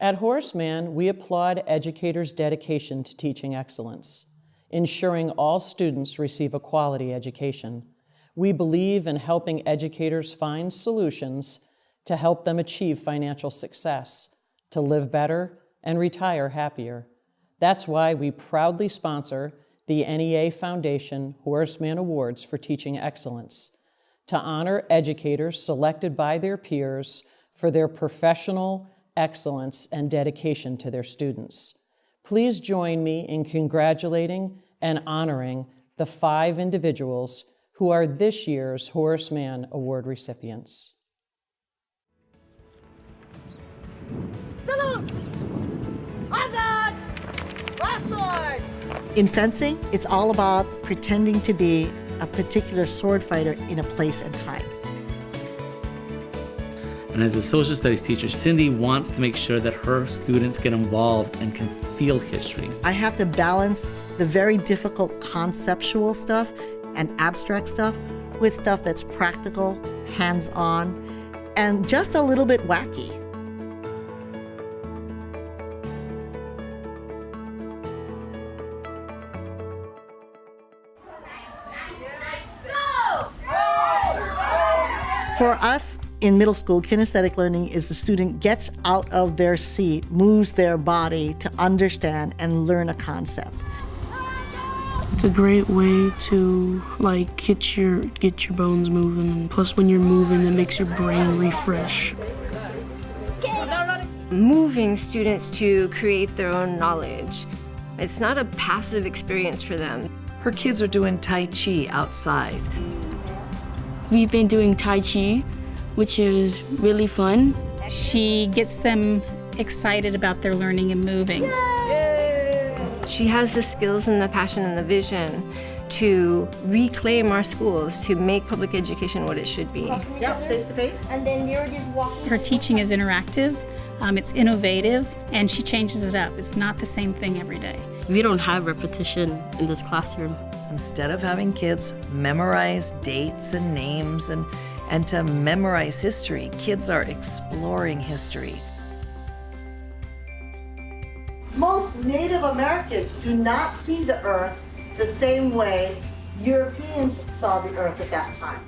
At Horace we applaud educators' dedication to teaching excellence, ensuring all students receive a quality education. We believe in helping educators find solutions to help them achieve financial success, to live better, and retire happier. That's why we proudly sponsor the NEA Foundation Horace Mann Awards for Teaching Excellence to honor educators selected by their peers for their professional excellence and dedication to their students. Please join me in congratulating and honoring the five individuals who are this year's Horace Mann Award recipients. Salute! Hazard! Last In fencing, it's all about pretending to be a particular sword fighter in a place and time. And as a social studies teacher, Cindy wants to make sure that her students get involved and can feel history. I have to balance the very difficult conceptual stuff and abstract stuff with stuff that's practical, hands-on, and just a little bit wacky. For us in middle school, kinesthetic learning is the student gets out of their seat, moves their body to understand and learn a concept. It's a great way to like get your get your bones moving and plus when you're moving it makes your brain refresh. Moving students to create their own knowledge. It's not a passive experience for them. Her kids are doing Tai Chi outside. We've been doing Tai Chi, which is really fun. She gets them excited about their learning and moving. She has the skills and the passion and the vision to reclaim our schools, to make public education what it should be. Yep, face to face. And then you're just walking. Her teaching is interactive, um, it's innovative, and she changes it up. It's not the same thing every day. We don't have repetition in this classroom. Instead of having kids memorize dates and names and, and to memorize history, kids are exploring history. Most Native Americans do not see the earth the same way Europeans saw the earth at that time.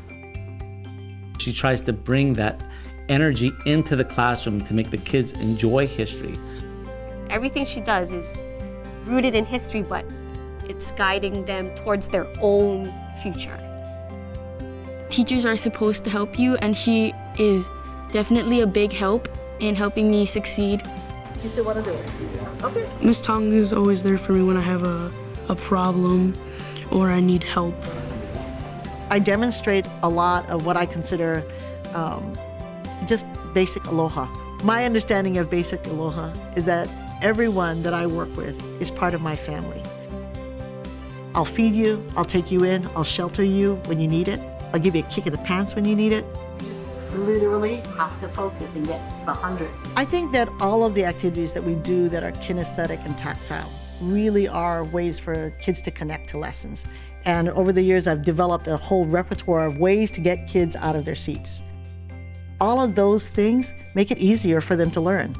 She tries to bring that energy into the classroom to make the kids enjoy history. Everything she does is rooted in history, but it's guiding them towards their own future. Teachers are supposed to help you and she is definitely a big help in helping me succeed. You still want to do it? Okay. Miss Tong is always there for me when I have a, a problem or I need help. I demonstrate a lot of what I consider um, just basic aloha. My understanding of basic aloha is that everyone that I work with is part of my family. I'll feed you, I'll take you in, I'll shelter you when you need it, I'll give you a kick in the pants when you need it. literally have to focus and get to the hundreds. I think that all of the activities that we do that are kinesthetic and tactile really are ways for kids to connect to lessons. And over the years, I've developed a whole repertoire of ways to get kids out of their seats. All of those things make it easier for them to learn.